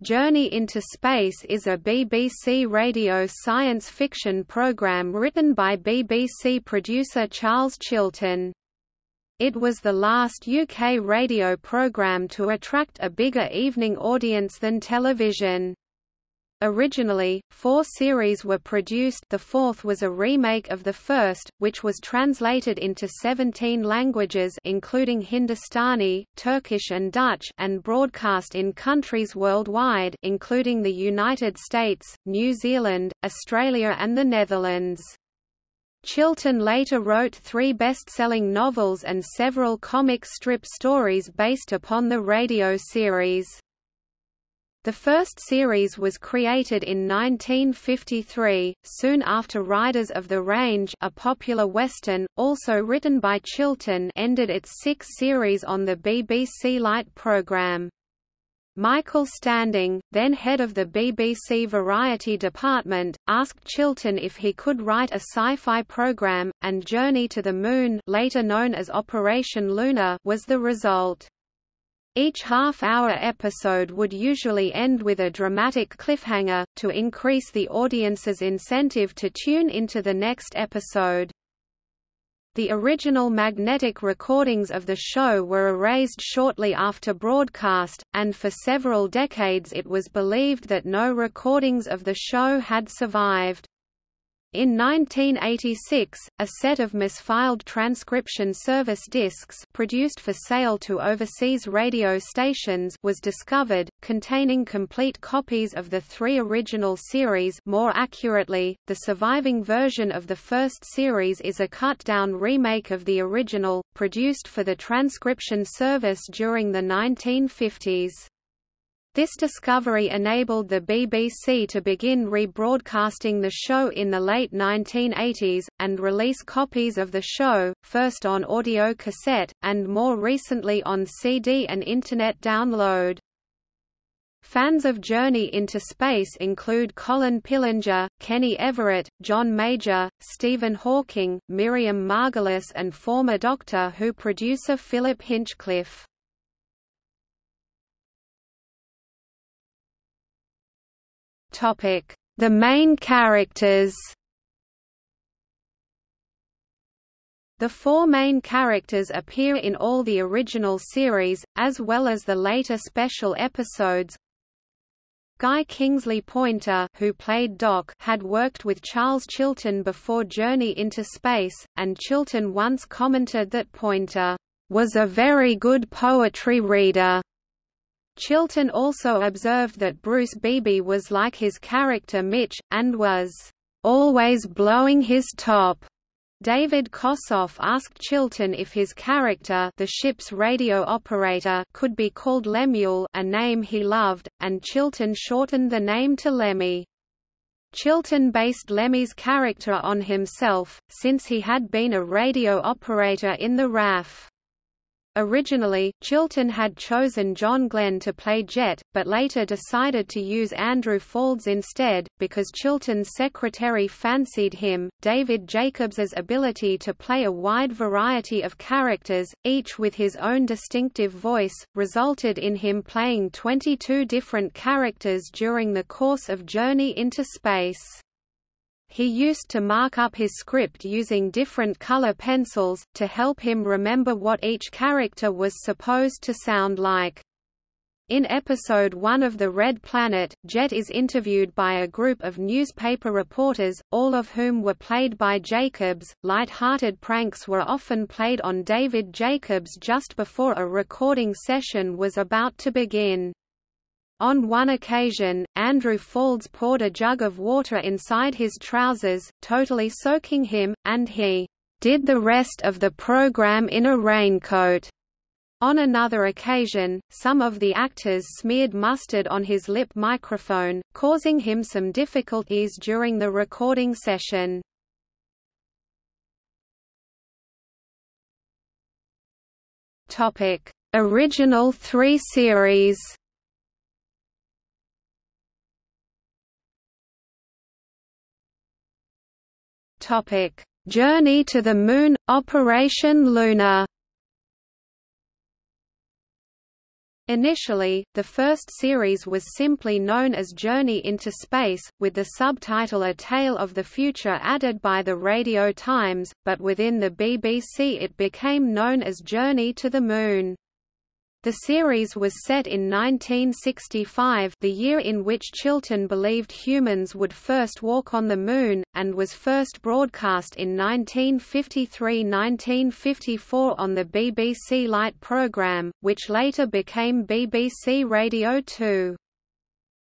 Journey into Space is a BBC radio science fiction programme written by BBC producer Charles Chilton. It was the last UK radio programme to attract a bigger evening audience than television. Originally, four series were produced the fourth was a remake of the first, which was translated into 17 languages including Hindustani, Turkish and Dutch and broadcast in countries worldwide including the United States, New Zealand, Australia and the Netherlands. Chilton later wrote three best-selling novels and several comic strip stories based upon the radio series. The first series was created in 1953, soon after Riders of the Range a popular western, also written by Chilton ended its sixth series on the BBC Light programme. Michael Standing, then head of the BBC Variety department, asked Chilton if he could write a sci-fi program, and Journey to the Moon later known as Operation Luna was the result. Each half-hour episode would usually end with a dramatic cliffhanger, to increase the audience's incentive to tune into the next episode. The original magnetic recordings of the show were erased shortly after broadcast, and for several decades it was believed that no recordings of the show had survived. In 1986, a set of misfiled transcription service discs produced for sale to overseas radio stations was discovered, containing complete copies of the three original series more accurately, the surviving version of the first series is a cut-down remake of the original, produced for the transcription service during the 1950s. This discovery enabled the BBC to begin rebroadcasting the show in the late 1980s, and release copies of the show, first on audio cassette, and more recently on CD and Internet download. Fans of Journey into Space include Colin Pillinger, Kenny Everett, John Major, Stephen Hawking, Miriam Margolyes and former Doctor Who producer Philip Hinchcliffe. Topic: The main characters. The four main characters appear in all the original series, as well as the later special episodes. Guy Kingsley Poynter who played Doc had worked with Charles Chilton before Journey into Space, and Chilton once commented that Poynter was a very good poetry reader. Chilton also observed that Bruce Beeby was like his character Mitch, and was always blowing his top. David Kossoff asked Chilton if his character the ship's radio operator could be called Lemuel a name he loved, and Chilton shortened the name to Lemmy. Chilton based Lemmy's character on himself, since he had been a radio operator in the RAF. Originally, Chilton had chosen John Glenn to play Jet, but later decided to use Andrew Faulds instead, because Chilton's secretary fancied him. David Jacobs's ability to play a wide variety of characters, each with his own distinctive voice, resulted in him playing 22 different characters during the course of Journey into Space. He used to mark up his script using different color pencils, to help him remember what each character was supposed to sound like. In episode 1 of The Red Planet, Jet is interviewed by a group of newspaper reporters, all of whom were played by Jacobs. Light-hearted pranks were often played on David Jacobs just before a recording session was about to begin. On one occasion, Andrew Faulds poured a jug of water inside his trousers, totally soaking him, and he did the rest of the program in a raincoat. On another occasion, some of the actors smeared mustard on his lip microphone, causing him some difficulties during the recording session. Original three series Topic: Journey to the Moon Operation Luna. Initially, the first series was simply known as Journey into Space, with the subtitle A Tale of the Future added by the Radio Times, but within the BBC it became known as Journey to the Moon. The series was set in 1965 the year in which Chilton believed humans would first walk on the Moon, and was first broadcast in 1953–1954 on the BBC Light programme, which later became BBC Radio 2.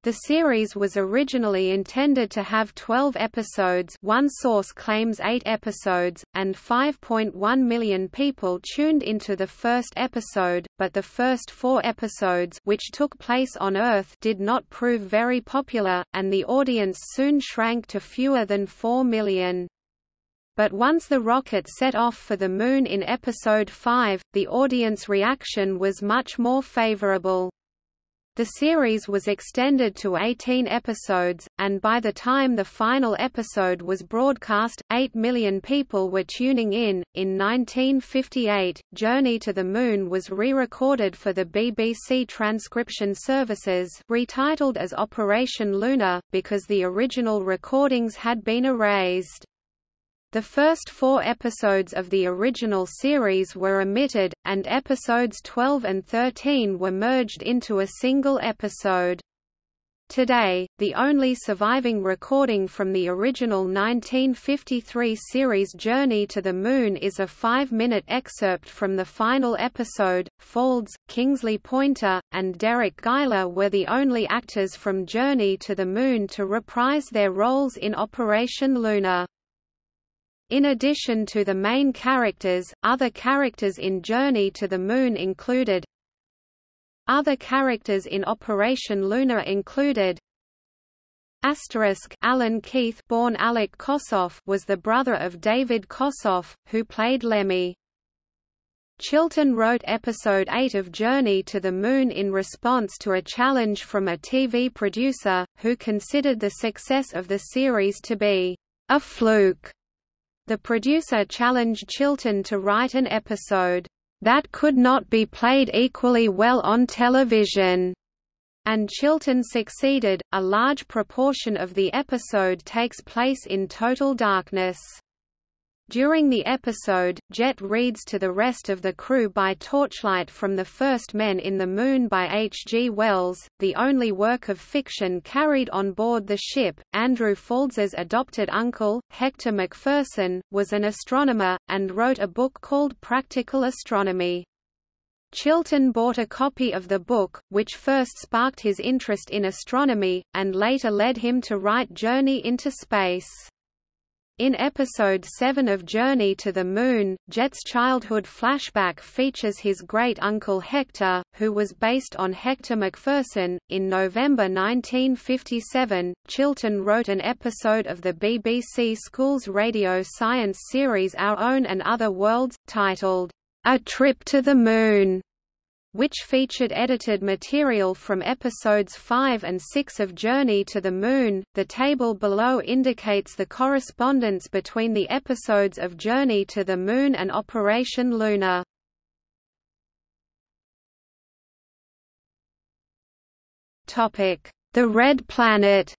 The series was originally intended to have 12 episodes one source claims 8 episodes, and 5.1 million people tuned into the first episode, but the first four episodes which took place on Earth did not prove very popular, and the audience soon shrank to fewer than 4 million. But once the rocket set off for the Moon in Episode 5, the audience reaction was much more favorable. The series was extended to 18 episodes, and by the time the final episode was broadcast, 8 million people were tuning in. In 1958, Journey to the Moon was re-recorded for the BBC transcription services, retitled as Operation Luna, because the original recordings had been erased. The first four episodes of the original series were omitted, and episodes 12 and 13 were merged into a single episode. Today, the only surviving recording from the original 1953 series Journey to the Moon is a five-minute excerpt from the final episode. Faulds, Kingsley Poynter, and Deryck Guyler were the only actors from Journey to the Moon to reprise their roles in Operation Luna. In addition to the main characters, other characters in Journey to the Moon included Other characters in Operation Luna included Asterisk Alan Keith born Alec Kossoff was the brother of David Kossoff, who played Lemmy. Chilton wrote episode 8 of Journey to the Moon in response to a challenge from a TV producer, who considered the success of the series to be a fluke. The producer challenged Chilton to write an episode, "...that could not be played equally well on television." and Chilton succeeded. A large proportion of the episode takes place in total darkness. During the episode, Jet reads to the rest of the crew by torchlight from The First Men in the Moon by H. G. Wells, the only work of fiction carried on board the ship. Andrew Faulds's adopted uncle, Hector Macpherson, was an astronomer, and wrote a book called Practical Astronomy. Chilton bought a copy of the book, which first sparked his interest in astronomy, and later led him to write Journey into Space. In episode 7 of Journey to the Moon, Jet's childhood flashback features his great-uncle Hector, who was based on Hector McPherson. In November 1957, Chilton wrote an episode of the BBC Schools radio science series Our Own and Other Worlds, titled, A Trip to the Moon which featured edited material from episodes 5 and 6 of Journey to the Moon. The table below indicates the correspondence between the episodes of Journey to the Moon and Operation Luna. Topic: The Red Planet.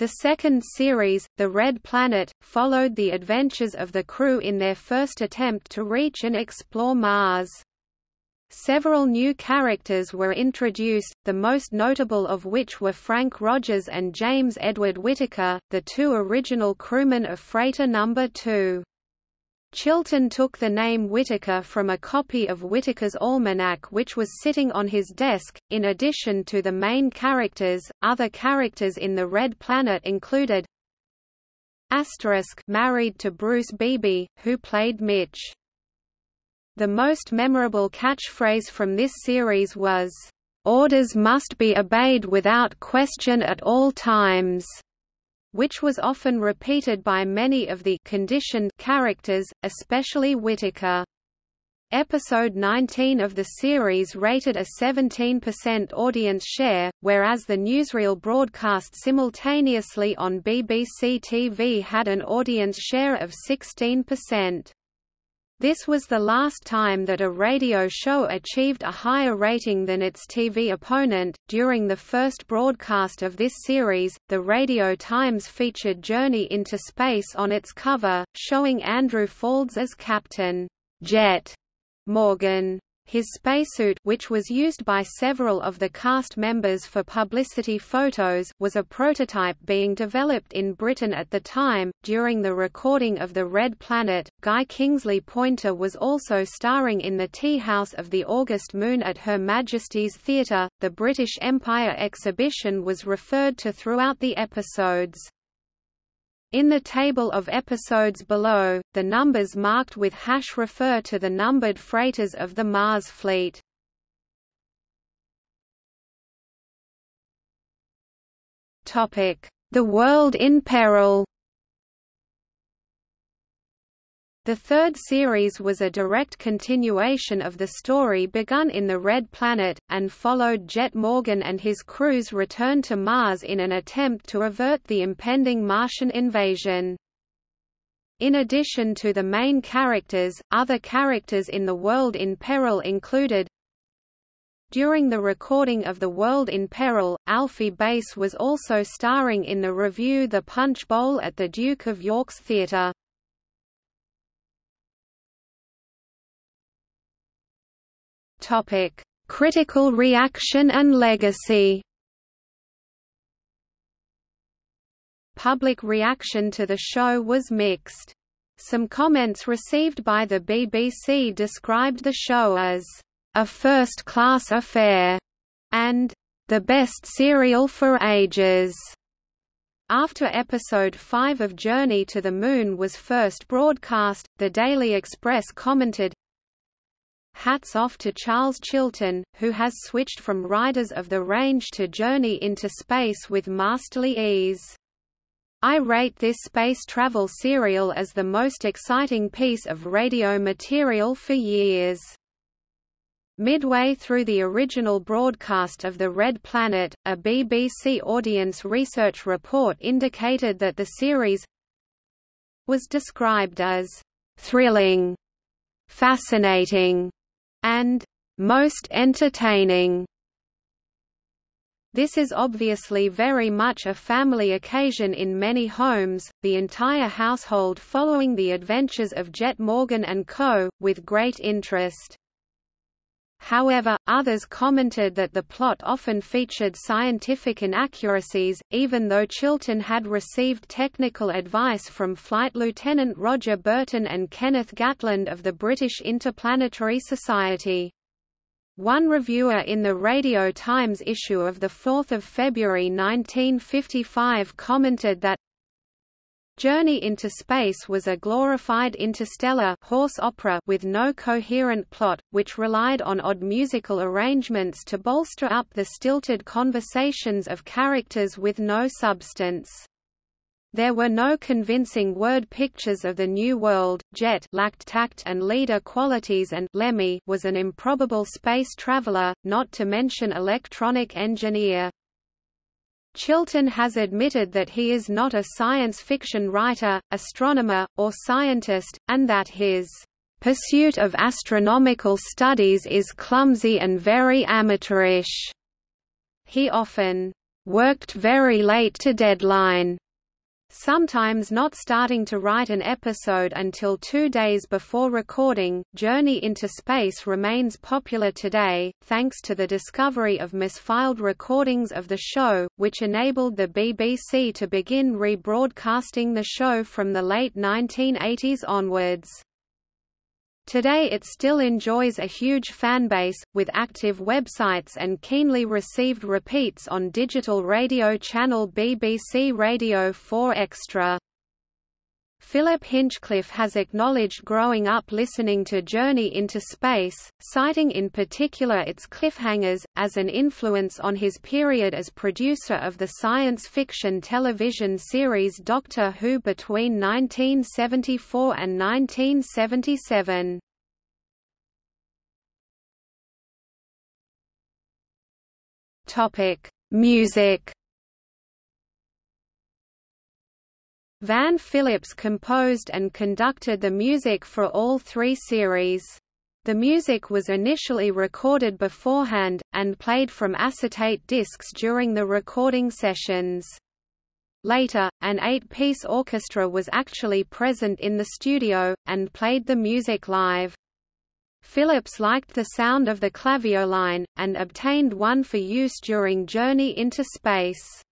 The second series, The Red Planet, followed the adventures of the crew in their first attempt to reach and explore Mars. Several new characters were introduced, the most notable of which were Frank Rogers and James Edward Whitaker, the two original crewmen of Freighter No. 2. Chilton took the name Whitaker from a copy of Whitaker's Almanack which was sitting on his desk. In addition to the main characters, other characters in the Red Planet included Asterisk married to Bruce Beeby, who played Mitch. The most memorable catchphrase from this series was, "Orders must be obeyed without question at all times." Which was often repeated by many of the conditioned characters, especially Whitaker. Episode 19 of the series rated a 17% audience share, whereas the newsreel broadcast simultaneously on BBC TV had an audience share of 16%. This was the last time that a radio show achieved a higher rating than its TV opponent. During the first broadcast of this series, the Radio Times featured Journey into Space on its cover, showing Andrew Faulds as Captain Jet Morgan. His spacesuit which was used by several of the cast members for publicity photos was a prototype being developed in Britain at the time. During the recording of The Red Planet, Guy Kingsley Poynter was also starring in the Tea House of the August Moon at Her Majesty's Theatre. The British Empire exhibition was referred to throughout the episodes. In the table of episodes below, the numbers marked with hash refer to the numbered freighters of the Mars fleet. The World in Peril The third series was a direct continuation of the story begun in The Red Planet, and followed Jet Morgan and his crew's return to Mars in an attempt to avert the impending Martian invasion. In addition to the main characters, other characters in The World in Peril included During the recording of The World in Peril, Alfie Bass was also starring in the revue The Punch Bowl at the Duke of York's Theatre. Topic: Critical reaction and legacy. Public reaction to the show was mixed. Some comments received by the BBC described the show as a first-class affair and the best serial for ages. After episode 5 of Journey to the Moon was first broadcast, the Daily Express commented, Hats off to Charles Chilton, who has switched from Riders of the Range to Journey into Space with masterly ease. I rate this space travel serial as the most exciting piece of radio material for years. Midway through the original broadcast of The Red Planet, a BBC audience research report indicated that the series was described as thrilling, fascinating, and most entertaining. This is obviously very much a family occasion in many homes, the entire household following the adventures of Jet Morgan and co., with great interest. However, others commented that the plot often featured scientific inaccuracies, even though Chilton had received technical advice from Flight Lieutenant Roger Burton and Kenneth Gatland of the British Interplanetary Society. One reviewer in the Radio Times issue of 4 February 1955 commented that Journey into Space was a glorified interstellar horse opera with no coherent plot, which relied on odd musical arrangements to bolster up the stilted conversations of characters with no substance. There were no convincing word pictures of the New World. Jet lacked tact and leader qualities and Lemmy was an improbable space traveler, not to mention electronic engineer. Chilton has admitted that he is not a science fiction writer, astronomer, or scientist, and that his pursuit of astronomical studies is clumsy and very amateurish. He often worked very late to deadline Sometimes not starting to write an episode until two days before recording, Journey into Space remains popular today, thanks to the discovery of misfiled recordings of the show, which enabled the BBC to begin rebroadcasting the show from the late 1980s onwards. Today it still enjoys a huge fanbase, with active websites and keenly received repeats on digital radio channel BBC Radio 4 Extra. Philip Hinchcliffe has acknowledged growing up listening to Journey into Space, citing in particular its cliffhangers, as an influence on his period as producer of the science fiction television series Doctor Who between 1974 and 1977. Music Van Phillips composed and conducted the music for all three series. The music was initially recorded beforehand, and played from acetate discs during the recording sessions. Later, an eight-piece orchestra was actually present in the studio, and played the music live. Phillips liked the sound of the clavioline, and obtained one for use during Journey into Space.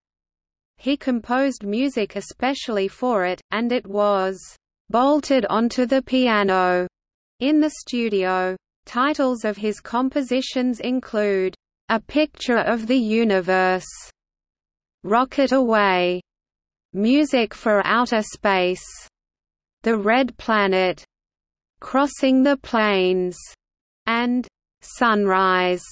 He composed music especially for it, and it was bolted onto the piano in the studio. Titles of his compositions include, A Picture of the Universe, Rocket Away, Music for Outer Space, The Red Planet, Crossing the Plains, and Sunrise.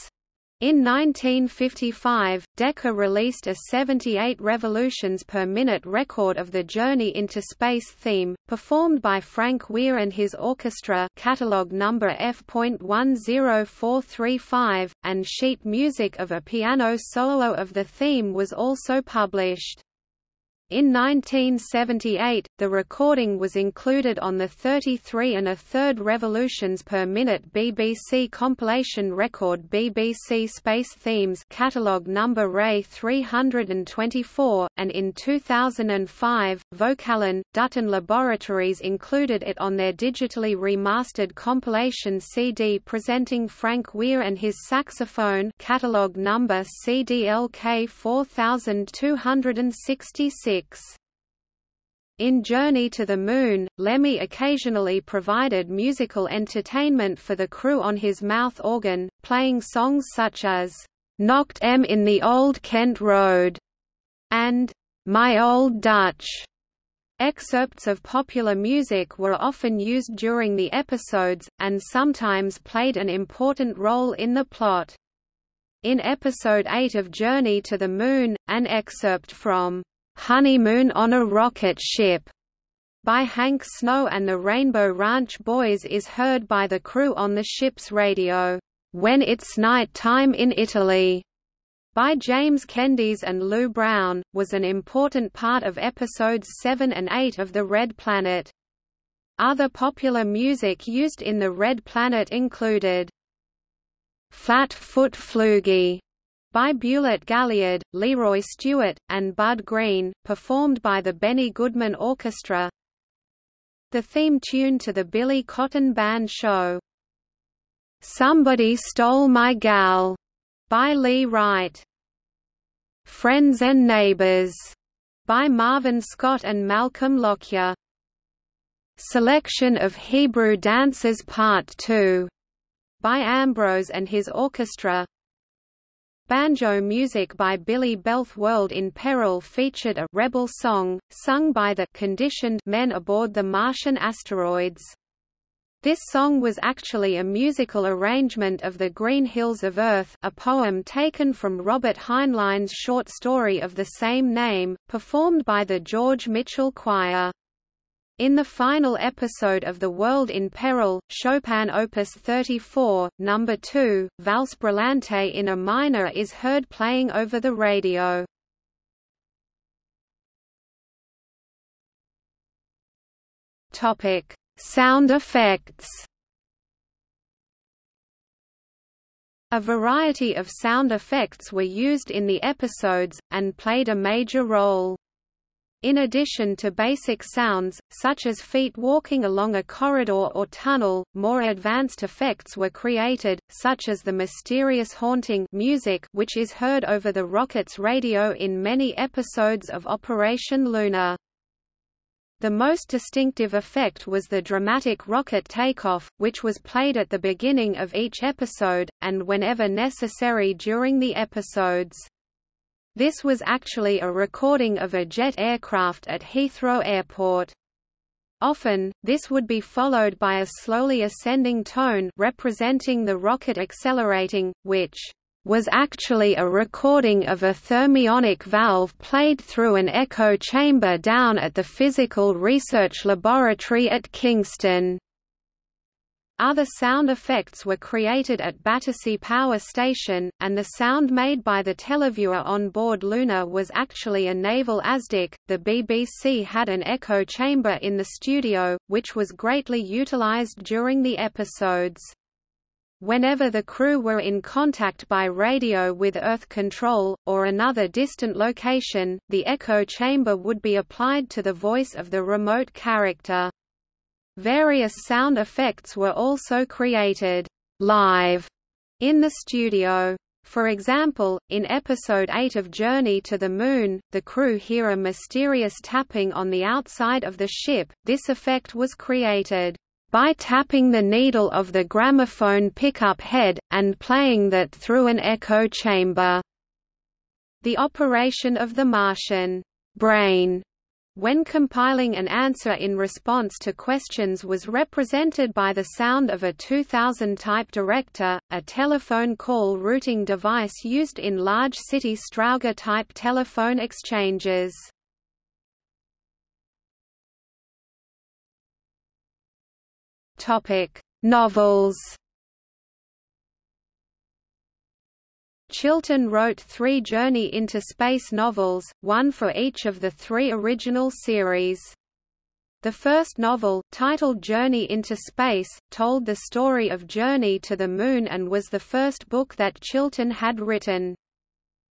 In 1955, Decca released a 78 revolutions per minute record of the Journey into Space theme, performed by Frank Weir and his orchestra catalog number F.10435, and sheet music of a piano solo of the theme was also published. In 1978, the recording was included on the 33 and a third revolutions per minute BBC compilation record BBC Space Themes catalogue number Ray 324, and in 2005, Vocalion, Dutton Laboratories included it on their digitally remastered compilation CD presenting Frank Weir and his saxophone catalogue number CDLK 4266. In Journey to the Moon, Lemmy occasionally provided musical entertainment for the crew on his mouth organ, playing songs such as, "'Knocked 'Em in the Old Kent Road' and "'My Old Dutch'. Excerpts of popular music were often used during the episodes, and sometimes played an important role in the plot. In episode 8 of Journey to the Moon, an excerpt from "'Honeymoon on a Rocket Ship' by Hank Snow and the Rainbow Ranch Boys is heard by the crew on the ship's radio, "'When It's Night Time in Italy' by James Kendis and Lew Brown, was an important part of episodes 7 and 8 of The Red Planet. Other popular music used in The Red Planet included Flat Foot Floogie by Bulee Gaillard, Leroy Stewart, and Bud Green, performed by the Benny Goodman Orchestra. The theme tune to the Billy Cotton Band show, "'Somebody Stole My Gal' by Lee Wright. "'Friends and Neighbors' by Marvin Scott and Malcolm Lockyer. Selection of Hebrew Dances Part 2 by Ambrose and his orchestra Banjo music by Billy Belth World in Peril featured a «rebel song», sung by the «conditioned» men aboard the Martian asteroids. This song was actually a musical arrangement of The Green Hills of Earth a poem taken from Robert Heinlein's short story of the same name, performed by the George Mitchell Choir. In the final episode of The World in Peril, Chopin Opus 34, No. 2, Valse Brillante in a minor is heard playing over the radio. Topic: Sound effects. A variety of sound effects were used in the episodes, and played a major role. In addition to basic sounds, such as feet walking along a corridor or tunnel, more advanced effects were created, such as the mysterious haunting music which is heard over the rocket's radio in many episodes of Operation Luna. The most distinctive effect was the dramatic rocket takeoff, which was played at the beginning of each episode, and whenever necessary during the episodes. This was actually a recording of a jet aircraft at Heathrow Airport. Often, this would be followed by a slowly ascending tone representing the rocket accelerating, which was actually a recording of a thermionic valve played through an echo chamber down at the Physical Research Laboratory at Kingston. Other sound effects were created at Battersea Power Station, and the sound made by the televiewer on board Luna was actually a naval ASDIC. The BBC had an echo chamber in the studio, which was greatly utilised during the episodes. Whenever the crew were in contact by radio with Earth Control, or another distant location, the echo chamber would be applied to the voice of the remote character. Various sound effects were also created live in the studio. For example, in episode 8 of Journey to the Moon, the crew hear a mysterious tapping on the outside of the ship. This effect was created by tapping the needle of the gramophone pickup head, and playing that through an echo chamber. The operation of the Martian brain when compiling an answer in response to questions was represented by the sound of a 2000 type director, a telephone call routing device used in large city Strowger type telephone exchanges. Novels Chilton wrote three Journey into Space novels, one for each of the three original series. The first novel, titled Journey into Space, told the story of Journey to the Moon and was the first book that Chilton had written.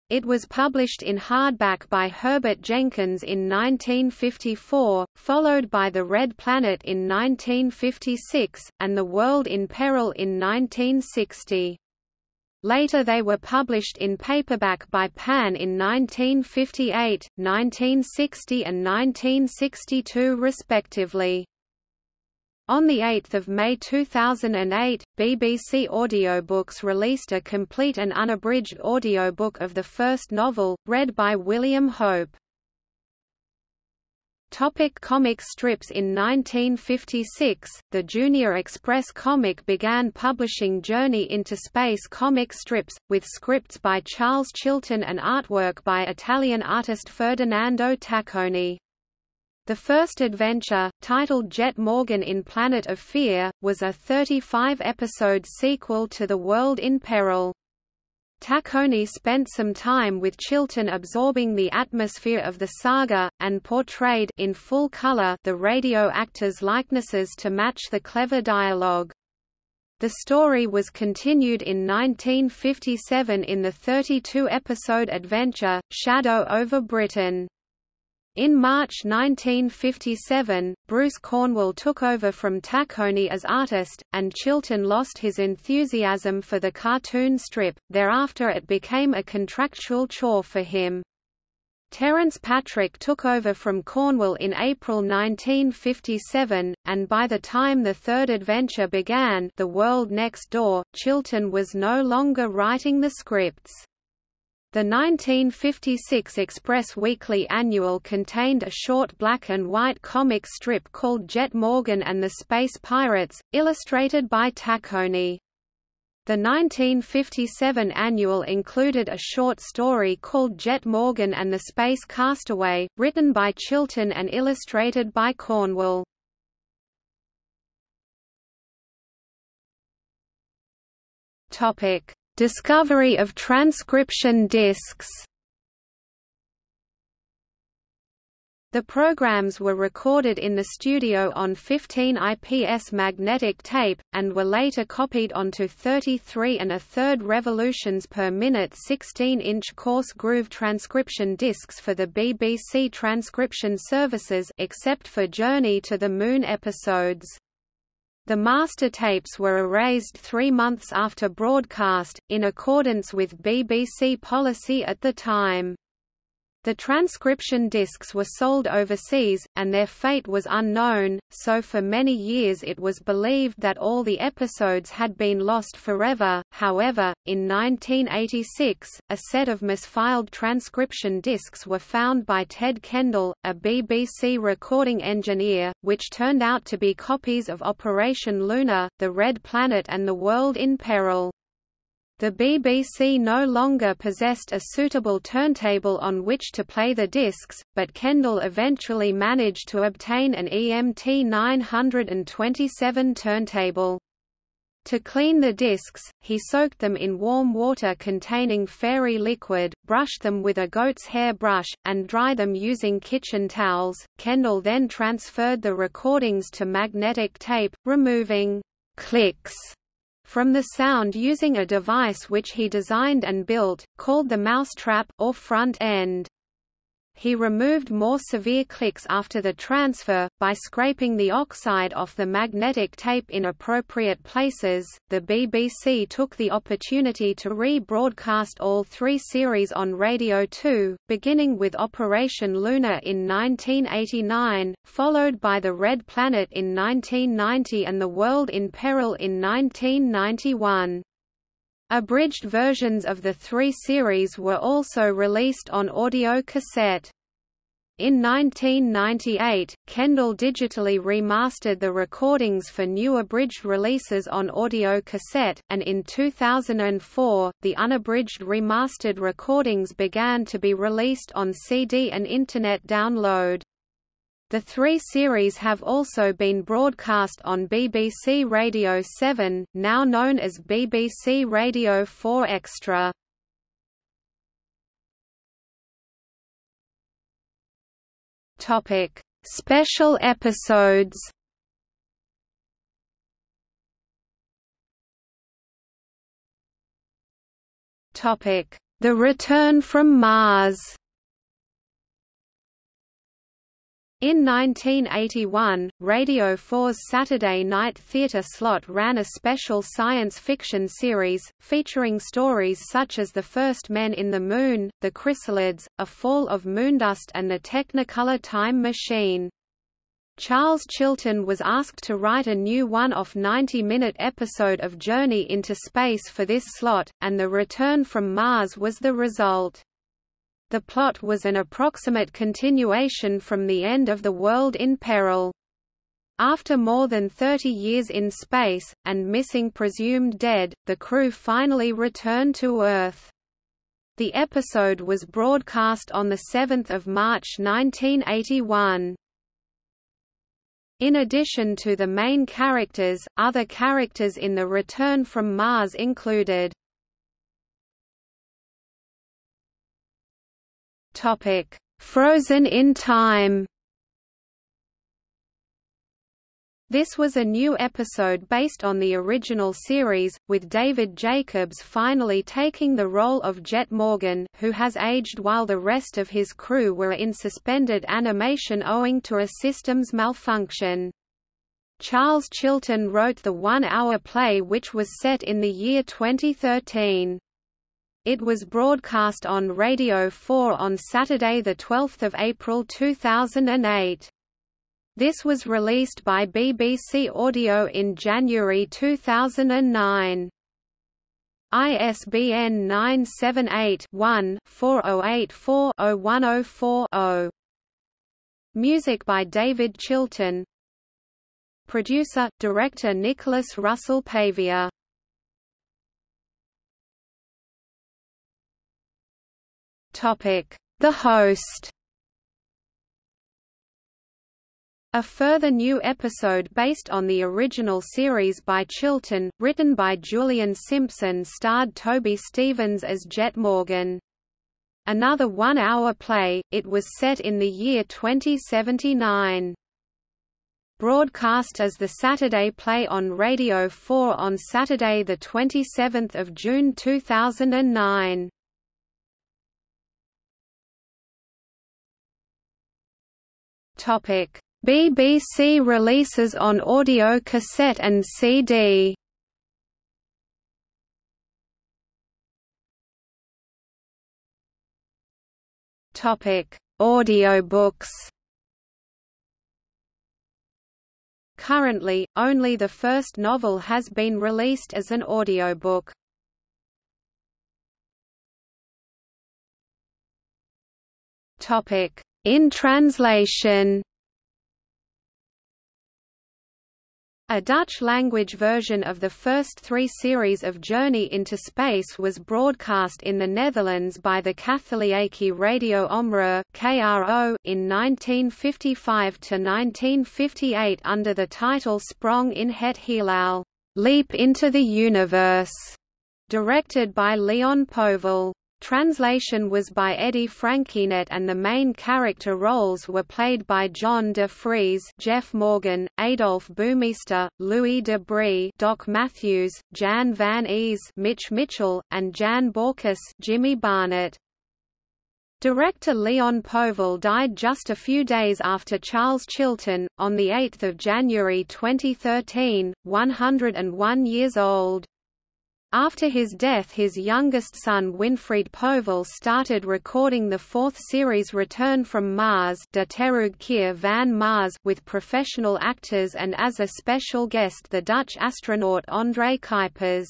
It was published in hardback by Herbert Jenkins in 1954, followed by The Red Planet in 1956, and The World in Peril in 1960. Later they were published in paperback by Pan in 1958, 1960 and 1962 respectively. On 8 May 2008, BBC Audiobooks released a complete and unabridged audiobook of the first novel, read by William Hope. Topic comic strips In 1956, the Junior Express comic began publishing Journey into Space comic strips, with scripts by Charles Chilton and artwork by Italian artist Ferdinando Tacconi. The first adventure, titled Jet Morgan in Planet of Fear, was a 35-episode sequel to The World in Peril. Tacconi spent some time with Chilton absorbing the atmosphere of the saga, and portrayed in full color the radio actors' likenesses to match the clever dialogue. The story was continued in 1957 in the 32-episode adventure, Shadow over Britain. In March 1957, Bruce Cornwell took over from Tacconi as artist, and Chilton lost his enthusiasm for the cartoon strip, thereafter it became a contractual chore for him. Terence Patrick took over from Cornwell in April 1957, and by the time the third adventure began The World Next Door, Chilton was no longer writing the scripts. The 1956 Express Weekly Annual contained a short black and white comic strip called Jet Morgan and the Space Pirates, illustrated by Tacconi. The 1957 annual included a short story called Jet Morgan and the Space Castaway, written by Chilton and illustrated by Cornwell. Topic: Discovery of transcription discs The programs were recorded in the studio on 15 IPS magnetic tape, and were later copied onto 33 and a third revolutions per minute 16-inch coarse groove transcription discs for the BBC transcription services except for Journey to the Moon episodes. The master tapes were erased three months after broadcast, in accordance with BBC policy at the time. The transcription discs were sold overseas, and their fate was unknown, so for many years it was believed that all the episodes had been lost forever. However, in 1986, a set of misfiled transcription discs were found by Ted Kendall, a BBC recording engineer, which turned out to be copies of Operation Luna, The Red Planet and The World in Peril. The BBC no longer possessed a suitable turntable on which to play the discs, but Kendall eventually managed to obtain an EMT 927 turntable. To clean the discs, he soaked them in warm water containing fairy liquid, brushed them with a goat's hair brush, and dry them using kitchen towels. Kendall then transferred the recordings to magnetic tape, removing clicks from the sound using a device which he designed and built, called the mousetrap or front end. He removed more severe clicks after the transfer, by scraping the oxide off the magnetic tape in appropriate places. The BBC took the opportunity to re-broadcast all three series on Radio 2, beginning with Operation Luna in 1989, followed by The Red Planet in 1990 and The World in Peril in 1991. Abridged versions of the three series were also released on audio cassette. In 1998, Kendall digitally remastered the recordings for new abridged releases on audio cassette, and in 2004, the unabridged remastered recordings began to be released on CD and Internet download. The three series have also been broadcast on BBC Radio 7, now known as BBC Radio 4 Extra. Topic: Special episodes. Topic: The Return from Mars. In 1981, Radio 4's Saturday Night Theatre slot ran a special science fiction series, featuring stories such as The First Men in the Moon, The Chrysalids, A Fall of Moondust and The Technicolor Time Machine. Charles Chilton was asked to write a new one-off 90-minute episode of Journey into Space for this slot, and The Return from Mars was the result. The plot was an approximate continuation from the end of The World in Peril. After more than 30 years in space, and missing presumed dead, the crew finally returned to Earth. The episode was broadcast on 7 March 1981. In addition to the main characters, other characters in The Return from Mars included Topic: Frozen in Time. This was a new episode based on the original series, with David Jacobs finally taking the role of Jet Morgan, who has aged while the rest of his crew were in suspended animation owing to a systems malfunction. Charles Chilton wrote the one-hour play which was set in the year 2013. It was broadcast on Radio 4 on Saturday 12 April 2008. This was released by BBC Audio in January 2009. ISBN 978-1-4084-0104-0. Music by David Chilton Producer, Director Nicholas Russell Pavia The host A further new episode based on the original series by Chilton, written by Julian Simpson starred Toby Stephens as Jet Morgan. Another one-hour play, it was set in the year 2079. Broadcast as the Saturday play on Radio 4 on Saturday 27 June 2009. Topic: BBC releases on audio cassette and CD. Topic: Audiobooks. Currently, only the first novel has been released as an audiobook. Topic: in translation A Dutch-language version of the first three series of Journey into Space was broadcast in the Netherlands by the Katholieke Radio Omroep in 1955 to 1958 under the title Sprong in het Heelal. Leap into the Universe, directed by Leon Povel. Translation was by Eddie Franquinet and the main character roles were played by John de Fries Jeff Morgan, Adolphe Bouwmeester, Louis de Bree Doc Matthews, Jan van Ees Mitch Mitchell, and Jan Borkus Jimmy Barnett. Director Leon Povel died just a few days after Charles Chilton, on 8 January 2013, 101 years old. After his death his youngest son Winfried Povel started recording the fourth series Return from Mars van Mars with professional actors and as a special guest the Dutch astronaut André Kuipers.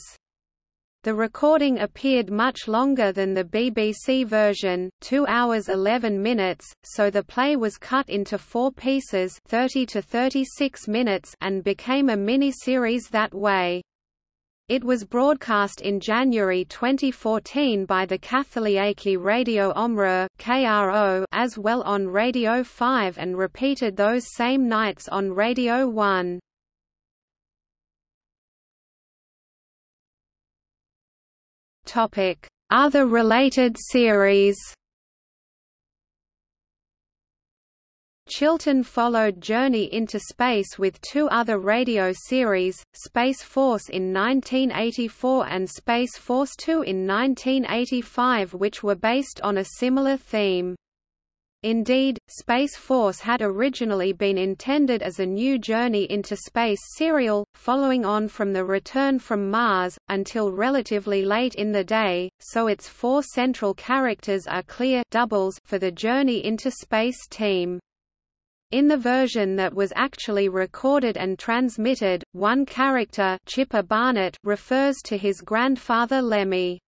The recording appeared much longer than the BBC version, 2 hours 11 minutes, so the play was cut into four pieces 30 to 36 minutes and became a mini-series that way. It was broadcast in January 2014 by the Katholieke Radio Omroep (KRO) as well on Radio 5 and repeated those same nights on Radio 1. Topic: Other related series. Chilton followed Journey into Space with two other radio series, Space Force in 1984 and Space Force 2 in 1985 which were based on a similar theme. Indeed, Space Force had originally been intended as a new Journey into Space serial, following on from the Return from Mars, until relatively late in the day, so its four central characters are clear doubles for the Journey into Space team. In the version that was actually recorded and transmitted, one character Chipper Barnett refers to his grandfather Lemmy.